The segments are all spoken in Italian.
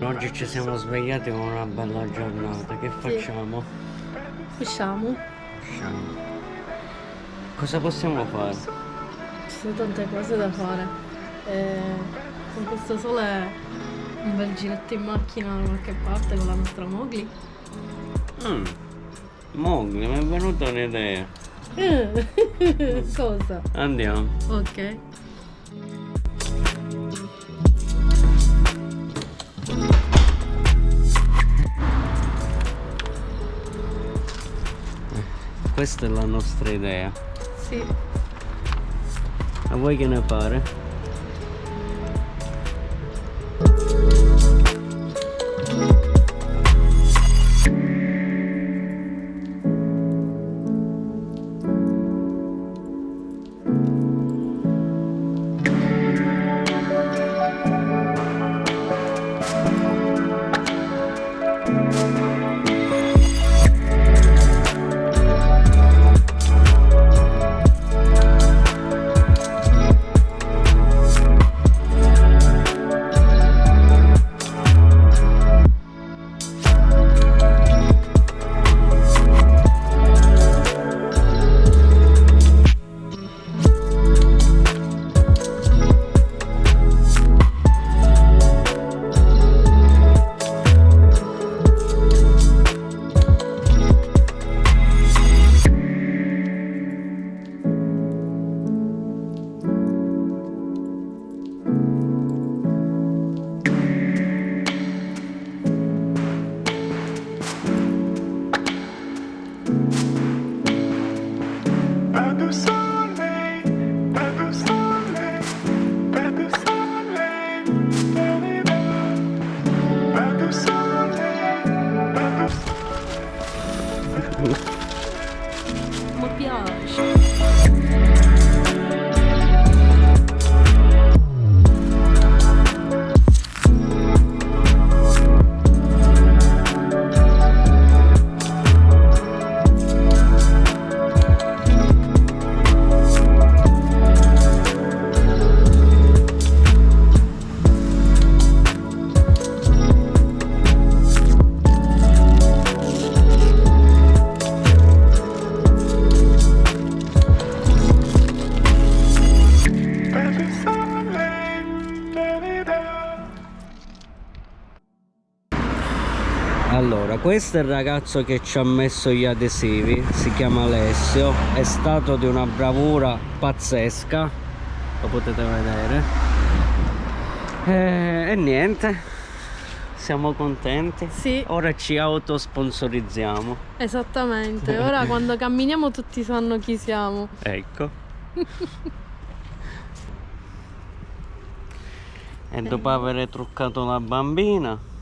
Oggi ci siamo svegliati con una bella giornata, che facciamo? Usciamo? Usciamo. Cosa possiamo fare? Ci sono tante cose da fare. E con questo sole un bel giretto in macchina da qualche parte con la nostra Mowgli. Mm. Mowgli, mi è venuta un'idea. Cosa? Andiamo. Ok. Questa è la nostra idea. Sì. A voi che ne pare? Questo è il ragazzo che ci ha messo gli adesivi, si chiama Alessio, è stato di una bravura pazzesca, lo potete vedere. E, e niente, siamo contenti. Sì. Ora ci autosponsorizziamo. Esattamente, ora quando camminiamo tutti sanno chi siamo. Ecco. e dopo aver truccato la bambina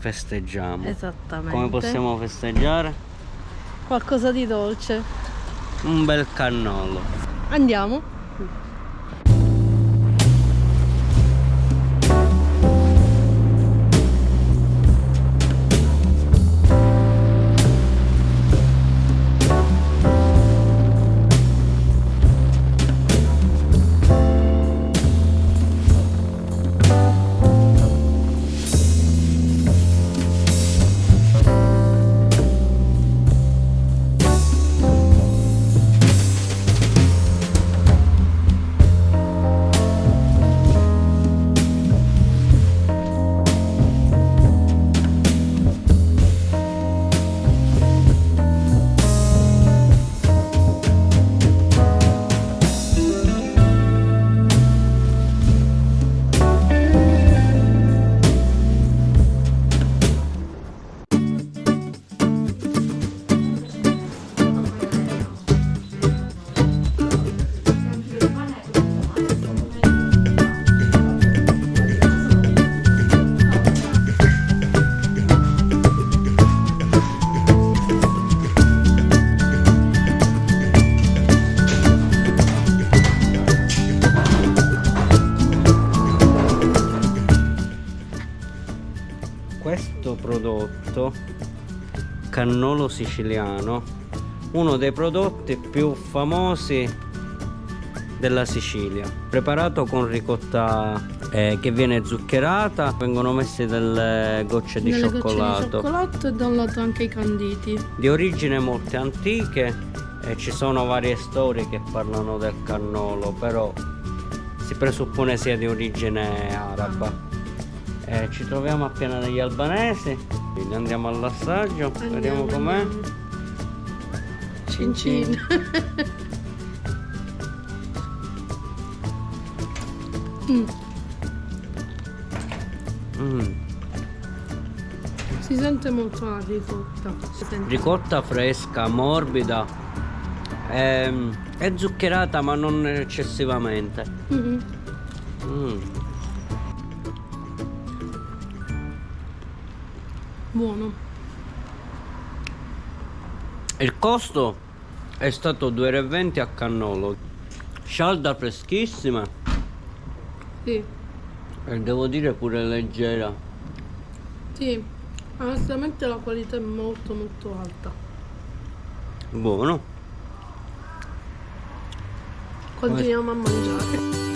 festeggiamo. Esattamente. Come possiamo festeggiare? Qualcosa di dolce. Un bel cannolo. Andiamo. Prodotto cannolo siciliano uno dei prodotti più famosi della Sicilia preparato con ricotta eh, che viene zuccherata vengono messe delle gocce di gocce cioccolato di cioccolato e da un lato anche i canditi. di origine molto antiche e ci sono varie storie che parlano del cannolo però si presuppone sia di origine araba Eh, ci troviamo a Piana degli Albanesi quindi andiamo all'assaggio vediamo com'è Cin cin. Mm, Mm. si sente molto la ricotta. Sente. ricotta fresca morbida ehm, è zuccherata ma non eccessivamente Mhm. Mm. Buono. il costo è stato 2,20 a cannolo scialda freschissima Sì, e devo dire pure leggera sì. Onestamente la qualità è molto molto alta. buono Continuiamo a mangiare.